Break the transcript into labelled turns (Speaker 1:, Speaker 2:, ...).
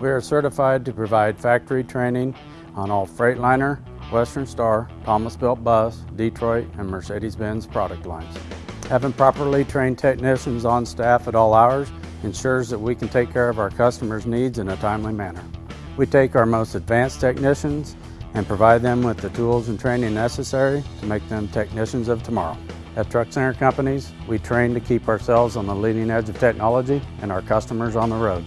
Speaker 1: We are certified to provide factory training on all Freightliner, Western Star, Thomas Built Bus, Detroit, and Mercedes-Benz product lines. Having properly trained technicians on staff at all hours ensures that we can take care of our customers' needs in a timely manner. We take our most advanced technicians and provide them with the tools and training necessary to make them technicians of tomorrow. At Truck Center Companies, we train to keep ourselves on the leading edge of technology and our customers on the road.